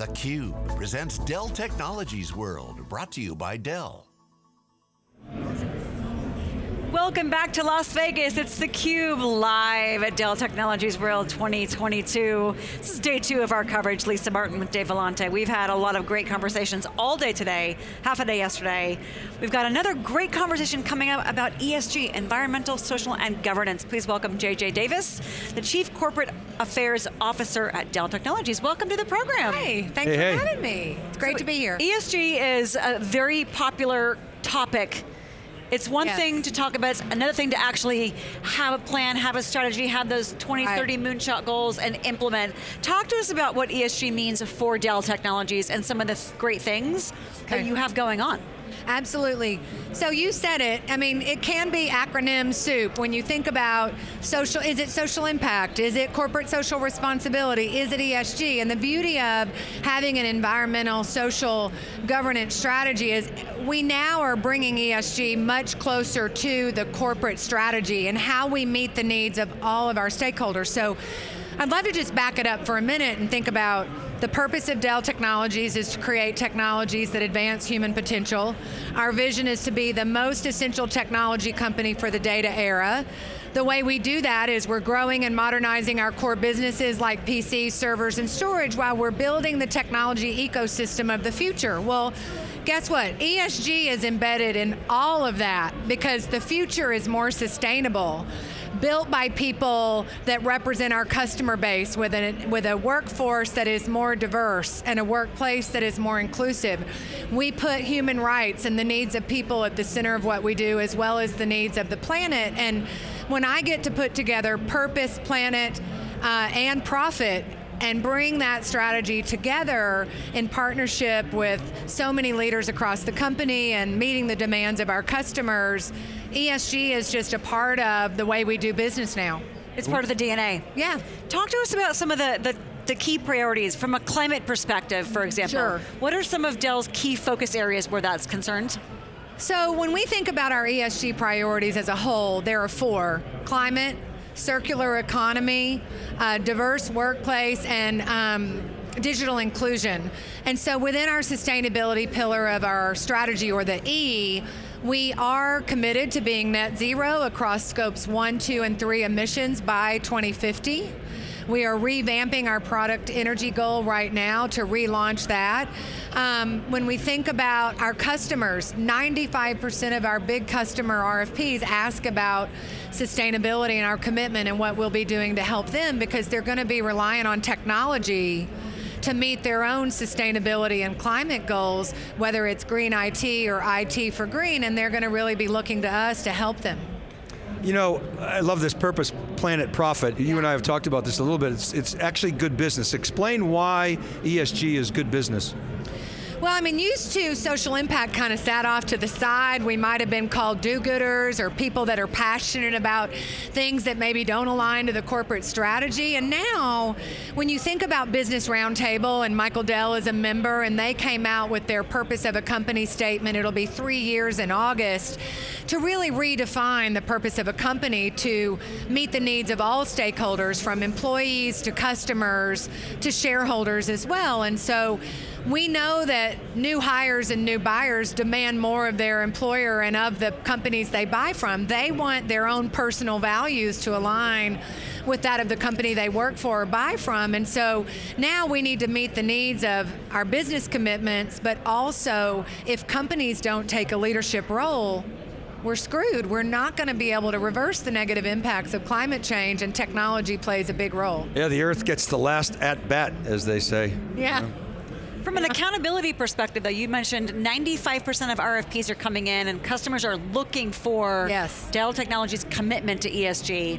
theCUBE presents Dell Technologies World, brought to you by Dell. Welcome back to Las Vegas. It's theCUBE live at Dell Technologies World 2022. This is day two of our coverage. Lisa Martin with Dave Vellante. We've had a lot of great conversations all day today, half a day yesterday. We've got another great conversation coming up about ESG, environmental, social, and governance. Please welcome JJ Davis, the Chief Corporate Affairs Officer at Dell Technologies. Welcome to the program. Hey, thanks hey, for hey. having me. It's great So to be here. ESG is a very popular topic. It's one Yes. thing to talk about, it's another thing to actually have a plan, have a strategy, have those 2030 Right. moonshot goals and implement. Talk to us about what ESG means for Dell Technologies and some of the great things that you have going on. Absolutely. So you said it. I mean, it can be acronym soup when you think about social. Is it social impact? Is it corporate social responsibility? Is it ESG? And the beauty of having an environmental social governance strategy is we now are bringing ESG much closer to the corporate strategy and how we meet the needs of all of our stakeholders. So I'd love to just back it up for a minute and think about the purpose of Dell Technologies is to create technologies that advance human potential. Our vision is to be the most essential technology company for the data era. The way we do that is we're growing and modernizing our core businesses like PCs, servers, and storage while we're building the technology ecosystem of the future. Well, guess what? ESG is embedded in all of that because the future is more sustainable built by people that represent our customer base with a, with a workforce that is more diverse and a workplace that is more inclusive. We put human rights and the needs of people at the center of what we do as well as the needs of the planet. And when I get to put together purpose, planet, uh, and profit, and bring that strategy together in partnership with so many leaders across the company and meeting the demands of our customers, ESG is just a part of the way we do business now. It's part of the DNA. Yeah. Talk to us about some of the, the, the key priorities from a climate perspective, for example. Sure. What are some of Dell's key focus areas where that's concerned? So when we think about our ESG priorities as a whole, there are four. Climate, circular economy, uh, diverse workplace, and um, digital inclusion. And so within our sustainability pillar of our strategy, or the E, we are committed to being net zero across scopes one, two, and three emissions by 2050. We are revamping our product energy goal right now to relaunch that. Um, when we think about our customers, 95% of our big customer RFPs ask about sustainability and our commitment and what we'll be doing to help them because they're going to be relying on technology to meet their own sustainability and climate goals, whether it's green IT or IT for green, and they're going to really be looking to us to help them. You know, I love this purpose, planet, profit. You and I have talked about this a little bit. It's, it's actually good business. Explain why ESG is good business. Well, I mean, used to social impact kind of sat off to the side. We might have been called do-gooders or people that are passionate about things that maybe don't align to the corporate strategy. And now, when you think about Business Roundtable, and Michael Dell is a member, and they came out with their purpose of a company statement, it'll be three years in August, to really redefine the purpose of a company to meet the needs of all stakeholders, from employees to customers to shareholders as well. And so, we know that new hires and new buyers demand more of their employer and of the companies they buy from. They want their own personal values to align with that of the company they work for or buy from. And so now we need to meet the needs of our business commitments, but also if companies don't take a leadership role, we're screwed. We're not going to be able to reverse the negative impacts of climate change, and technology plays a big role. Yeah, the earth gets the last at bat, as they say. Yeah. From an accountability perspective, though, you mentioned 95% of RFPs are coming in and customers are looking for Yes. Dell Technologies' commitment to ESG.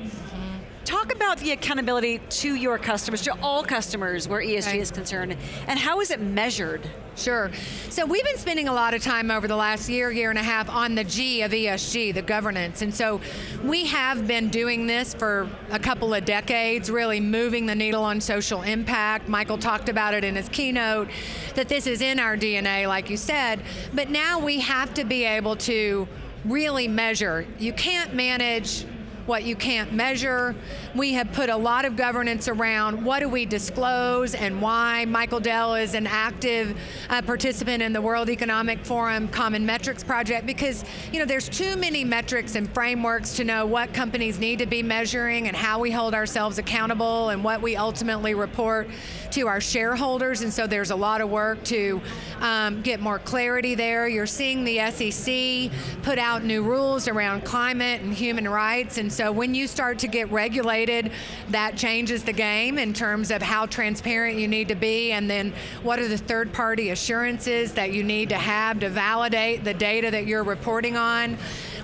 Talk about the accountability to your customers, to all customers where ESG Okay. is concerned, and how is it measured? Sure. So we've been spending a lot of time over the last year, year and a half on the G of ESG, the governance. And so we have been doing this for a couple of decades, really moving the needle on social impact. Michael talked about it in his keynote, that this is in our DNA, like you said. But now we have to be able to really measure. You can't manage what you can't measure. We have put a lot of governance around what do we disclose and why. Michael Dell is an active uh, participant in the World Economic Forum Common Metrics Project because you know there's too many metrics and frameworks to know what companies need to be measuring and how we hold ourselves accountable and what we ultimately report to our shareholders. And so there's a lot of work to um, get more clarity there. You're seeing the SEC put out new rules around climate and human rights. And so when you start to get regulated, that changes the game in terms of how transparent you need to be and then what are the third party assurances that you need to have to validate the data that you're reporting on.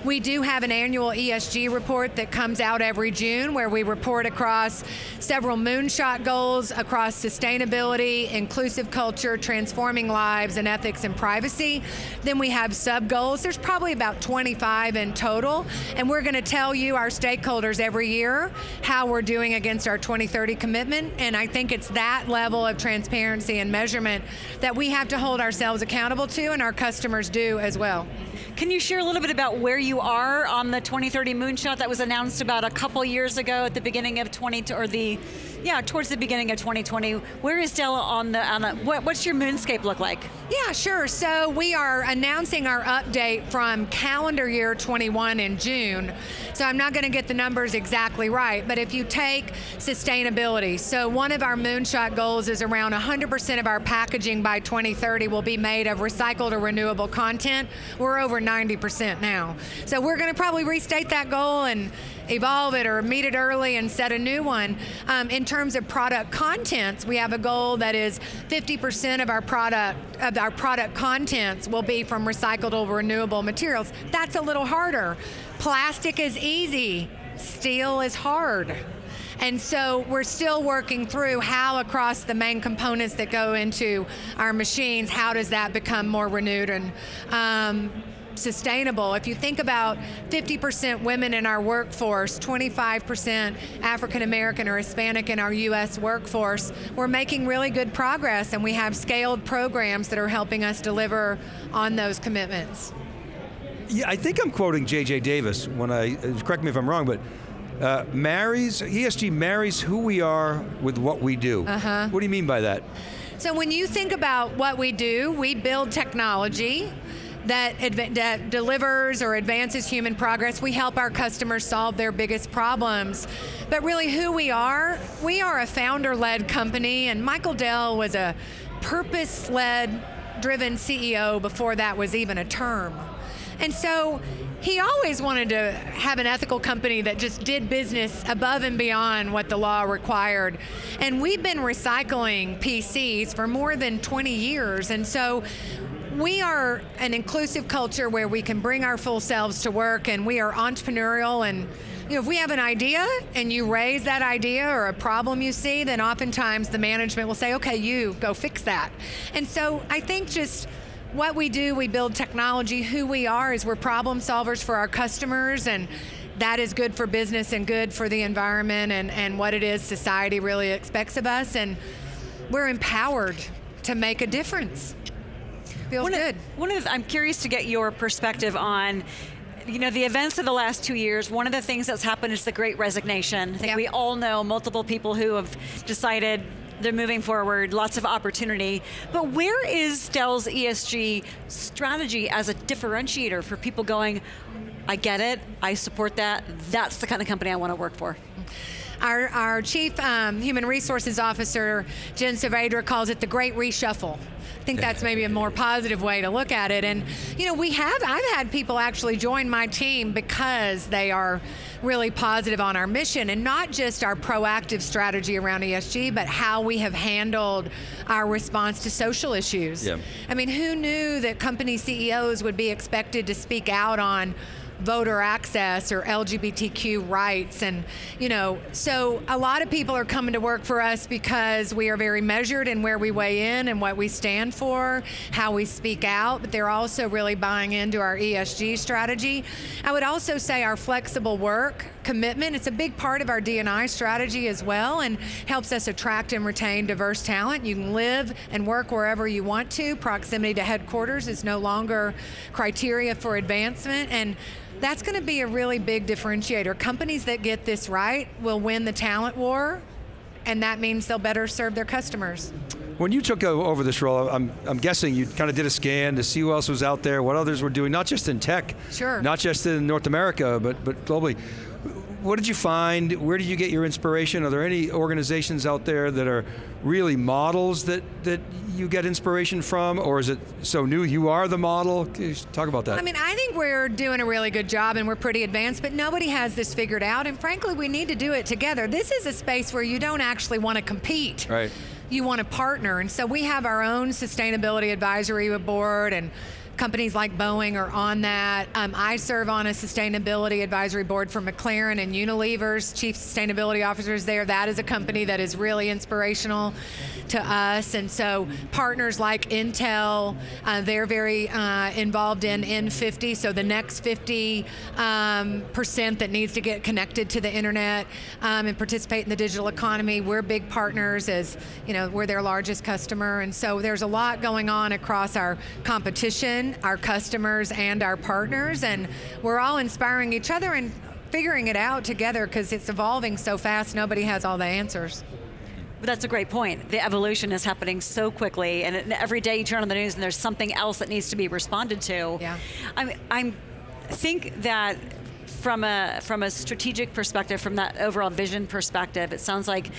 We do have an annual ESG report that comes out every June where we report across several moonshot goals across sustainability, inclusive culture, transforming lives, and ethics and privacy. Then we have sub goals. There's probably about 25 in total, and we're going to tell you, our stakeholders, every year how we're doing against our 2030 commitment. And I think it's that level of transparency and measurement that we have to hold ourselves accountable to, and our customers do as well. Can you share a little bit about where you are on the 2030 moonshot that was announced about a couple years ago at the beginning of 20 or the yeah towards the beginning of 2020? Where is Dell on the on the what, what's your moonscape look like? Yeah, sure. So we are announcing our update from calendar year 21 in June. So I'm not going to get the numbers exactly right, but if you take sustainability, so one of our moonshot goals is around 100% of our packaging by 2030 will be made of recycled or renewable content. We're over 90% now. So we're going to probably restate that goal and evolve it or meet it early and set a new one. Um, in terms of product contents, we have a goal that is 50% of our product of our product contents will be from recycled or renewable materials. That's a little harder. Plastic is easy. Steel is hard. And so we're still working through how across the main components that go into our machines, how does that become more renewed and um, sustainable. If you think about 50% women in our workforce, 25% African American or Hispanic in our U.S. workforce, we're making really good progress and we have scaled programs that are helping us deliver on those commitments. Yeah, I think I'm quoting J.J. Davis when I, correct me if I'm wrong, but uh, marries, ESG marries who we are with what we do. Uh-huh. What do you mean by that? So when you think about what we do, we build technology that, that delivers or advances human progress. We help our customers solve their biggest problems. But really, who we are, we are a founder led company, and Michael Dell was a purpose led driven CEO before that was even a term. And so he always wanted to have an ethical company that just did business above and beyond what the law required. And we've been recycling PCs for more than 20 years. And so we are an inclusive culture where we can bring our full selves to work and we are entrepreneurial and you know, if we have an idea and you raise that idea or a problem you see, then oftentimes the management will say, okay, you go fix that. And so I think just what we do, we build technology. Who we are is we're problem solvers for our customers, and that is good for business and good for the environment and, and what it is society really expects of us. And we're empowered to make a difference. Feels one good. Of, one of the, I'm curious to get your perspective on you know, the events of the last two years, one of the things that's happened is the great resignation. I think yep. we all know multiple people who have decided they're moving forward, lots of opportunity. But where is Dell's ESG strategy as a differentiator for people going, I get it, I support that, that's the kind of company I want to work for? Our, our Chief um, Human Resources Officer, Jen Saavedra, calls it the Great Reshuffle I think that's maybe a more positive way to look at it. And, you know, we have, I've had people actually join my team because they are really positive on our mission and not just our proactive strategy around ESG, but how we have handled our response to social issues. Yeah. I mean, who knew that company CEOs would be expected to speak out on voter access or LGBTQ rights. And, you know, so a lot of people are coming to work for us because we are very measured in where we weigh in and what we stand for, how we speak out, but they're also really buying into our ESG strategy. I would also say our flexible work commitment. It's a big part of our D&I strategy as well and helps us attract and retain diverse talent. You can live and work wherever you want to. Proximity to headquarters is no longer criteria for advancement and that's going to be a really big differentiator. Companies that get this right will win the talent war and that means they'll better serve their customers. When you took over this role, I'm, I'm guessing you kind of did a scan to see who else was out there, what others were doing, not just in tech, sure. not just in North America, but, but globally. What did you find? Where did you get your inspiration? Are there any organizations out there that are really models that, that you get inspiration from, or is it so new you are the model? talk about that. I mean, I think we're doing a really good job and we're pretty advanced, but nobody has this figured out, and frankly, we need to do it together. This is a space where you don't actually want to compete. Right you want to partner. And so we have our own sustainability advisory board and companies like Boeing are on that. Um, I serve on a sustainability advisory board for McLaren and Unilever's chief sustainability officers there. That is a company that is really inspirational to us. And so partners like Intel, uh, they're very uh, involved in N50. So the next 50 um, percent that needs to get connected to the internet um, and participate in the digital economy, we're big partners as, you know, we're their largest customer. And so there's a lot going on across our competition our customers, and our partners. And we're all inspiring each other and figuring it out together because it's evolving so fast, nobody has all the answers. But that's a great point. The evolution is happening so quickly, and every day you turn on the news and there's something else that needs to be responded to. Yeah. I'm, I'm think that from a from a strategic perspective, from that overall vision perspective, it sounds like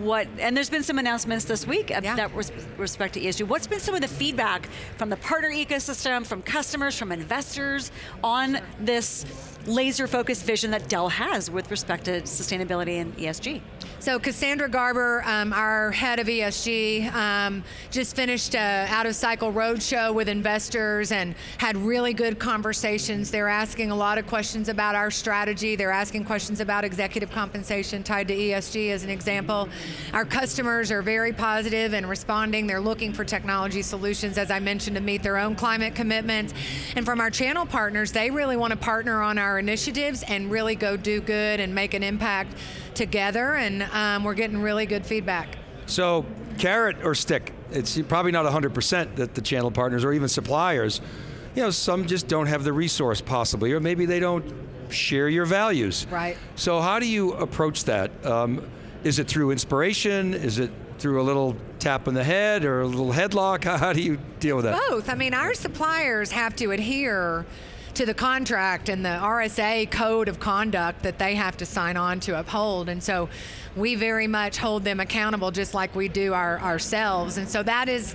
what, and there's been some announcements this week yeah. that respect to ESG. What's been some of the feedback from the partner ecosystem, from customers, from investors on this laser focused vision that Dell has with respect to sustainability and ESG? So Cassandra Garber, um, our head of ESG, um, just finished a out of cycle roadshow with investors and had really good conversations. They're asking a lot of questions about our strategy. They're asking questions about executive compensation tied to ESG as an example. Our customers are very positive and responding. They're looking for technology solutions, as I mentioned, to meet their own climate commitments. And from our channel partners, they really want to partner on our initiatives and really go do good and make an impact together, and um, we're getting really good feedback. So, carrot or stick? It's probably not 100% that the channel partners or even suppliers, you know, some just don't have the resource possibly, or maybe they don't share your values. Right. So, how do you approach that? Um, is it through inspiration? Is it through a little tap on the head or a little headlock? How do you deal with that? Both. I mean, our suppliers have to adhere to the contract and the RBA code of conduct that they have to sign on to uphold. And so we very much hold them accountable just like we do our, ourselves. And so that is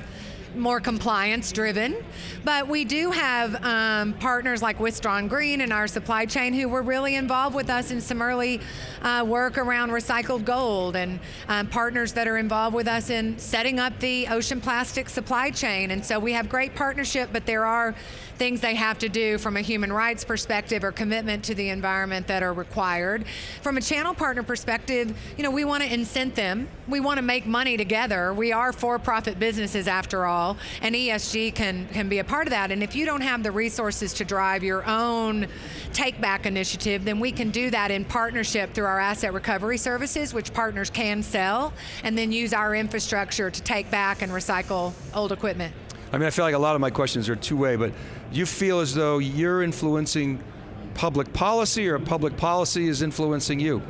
more compliance driven. But we do have um, partners like Wistron Green in our supply chain who were really involved with us in some early uh, work around recycled gold and um, partners that are involved with us in setting up the ocean plastic supply chain. And so we have great partnership, but there are things they have to do from a human rights perspective or commitment to the environment that are required. From a channel partner perspective, you know, we want to incent them. We want to make money together. We are for-profit businesses after all, and ESG can, can be a part of that. And if you don't have the resources to drive your own take back initiative, then we can do that in partnership through our asset recovery services, which partners can sell, and then use our infrastructure to take back and recycle old equipment. I mean, I feel like a lot of my questions are two-way, but you feel as though you're influencing public policy or public policy is influencing you?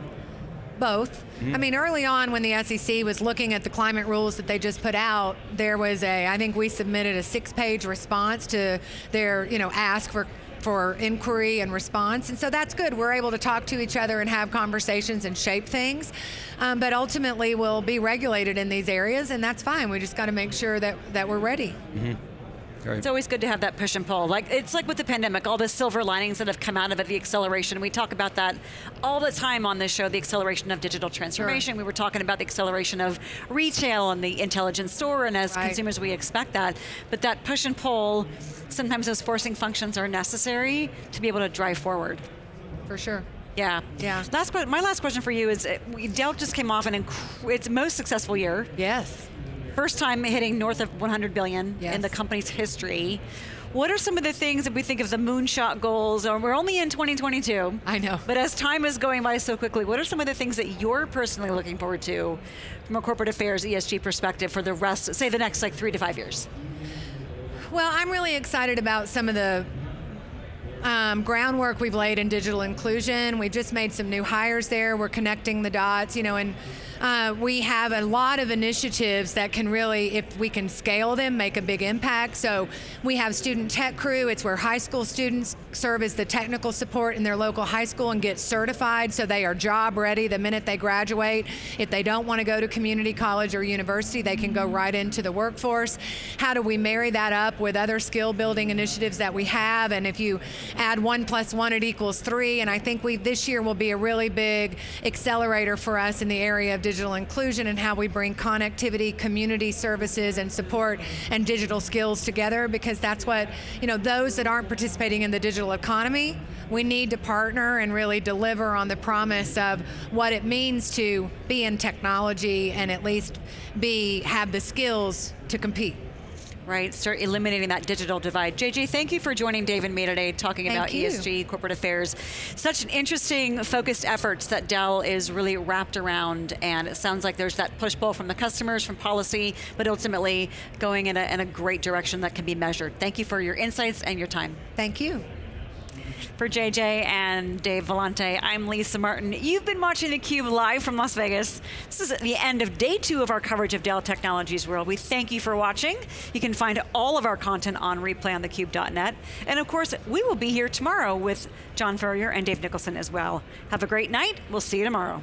Both. Mm-hmm. I mean, early on when the SEC was looking at the climate rules that they just put out, there was a, I think we submitted a six-page response to their, you know, ask for for inquiry and response. And so that's good. We're able to talk to each other and have conversations and shape things. Um, but ultimately, we'll be regulated in these areas, and that's fine. We just got to make sure that, that we're ready. Mm-hmm. Right. It's always good to have that push and pull. Like it's like with the pandemic, all the silver linings that have come out of it, the acceleration. We talk about that all the time on this show, the acceleration of digital transformation. Sure. We were talking about the acceleration of retail and the intelligent store, and as right. consumers, we expect that. But that push and pull, sometimes those forcing functions are necessary to be able to drive forward. For sure. Yeah. Yeah. Last, my last question for you is: uh, Dell just came off an its most successful year. Yes First time hitting north of 100 billion yes. in the company's history. What are some of the things that we think of the moonshot goals? Or we're only in 2022. I know. But as time is going by so quickly, what are some of the things that you're personally looking forward to from a corporate affairs ESG perspective for the rest, say the next like three to five years? Well, I'm really excited about some of the um, groundwork we've laid in digital inclusion. We've just made some new hires there. We're connecting the dots, you know, and uh, we have a lot of initiatives that can really, if we can scale them, make a big impact. So we have Student Tech Crew. It's where high school students serve as the technical support in their local high school and get certified so they are job ready the minute they graduate. If they don't want to go to community college or university, they can go right into the workforce. How do we marry that up with other skill building initiatives that we have? And if you add one plus one, it equals three. And I think we this year will be a really big accelerator for us in the area of digital inclusion and how we bring connectivity, community services, and support and digital skills together because that's what, you know, those that aren't participating in the digital economy, we need to partner and really deliver on the promise of what it means to be in technology and at least be have the skills to compete right? Start eliminating that digital divide. JJ, thank you for joining Dave and me today talking thank about you. ESG, corporate affairs. Such an interesting, focused efforts that Dell is really wrapped around, and it sounds like there's that push pull from the customers, from policy, but ultimately going in a, in a great direction that can be measured. Thank you for your insights and your time. Thank you. For JJ and Dave Vellante, I'm Lisa Martin. You've been watching theCUBE live from Las Vegas. This is the end of day two of our coverage of Dell Technologies World. We thank you for watching. You can find all of our content on replay on thecube.net. And of course, we will be here tomorrow with John Furrier and Dave Nicholson as well. Have a great night. We'll see you tomorrow.